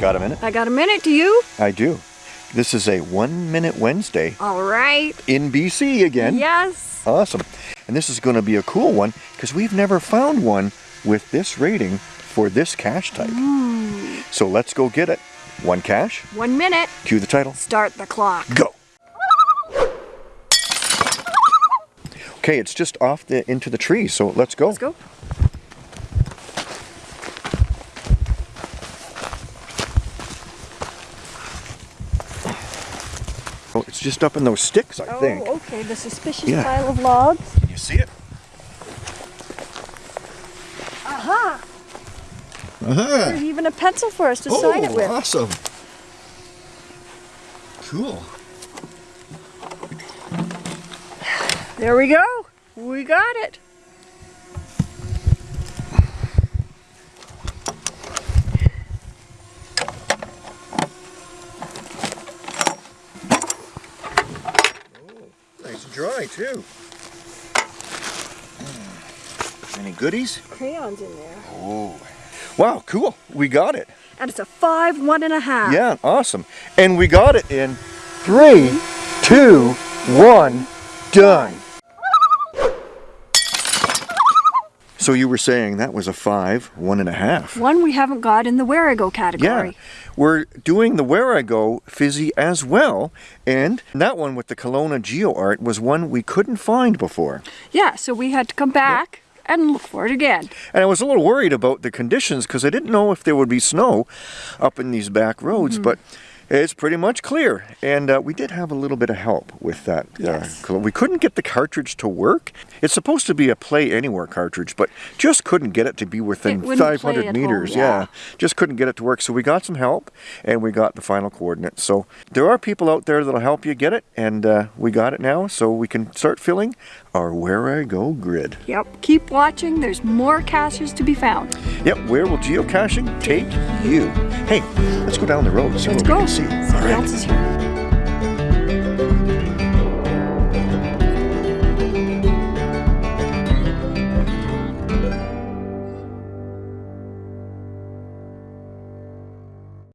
got a minute? I got a minute, do you? I do. This is a one minute Wednesday All right. in BC again. Yes. Awesome. And this is going to be a cool one because we've never found one with this rating for this cache type. Hmm. So let's go get it. One cache, One minute. cue the title, Start the clock. go. Okay, it's just off the into the tree, so let's go. Let's go. Oh, it's just up in those sticks, I think. Oh, okay. The suspicious Yeah. pile of logs. Can you see it? Aha! Uh-huh. There's even a pencil for us to sign it with. awesome. Cool. There we go. We got it. Dry, too. Hmm. Any goodies? Crayons in there. Oh. Wow, cool. We got it. And it's a five, one and a half. Yeah, awesome. And we got it in three, two, one, done. So you were saying that was a five, one and a half. One we haven't got in the Wherigo category. Yeah, we're doing the Wherigo Fizzy as well, and that one with the Kelowna Geo Art was one we couldn't find before. Yeah, so we had to come back and look for it again. And I was a little worried about the conditions because I didn't know if there would be snow up in these back roads, Mm-hmm. but it's pretty much clear. And uh, we did have a little bit of help with that. Yes. Uh, we couldn't get the cartridge to work. It's supposed to be a Play Anywhere cartridge, but just couldn't get it to be within It wouldn't play 500 meters. home, yeah. just couldn't get it to work. So we got some help, and we got the final coordinates. So there are people out there that'll help you get it, and uh, we got it now, so we can start filling our Where I Go grid. Yep. Keep watching. There's more caches to be found. Yep, where will geocaching take you? Hey, let's go down the road and see Let's what we go. can see. Somebody All right. else is here.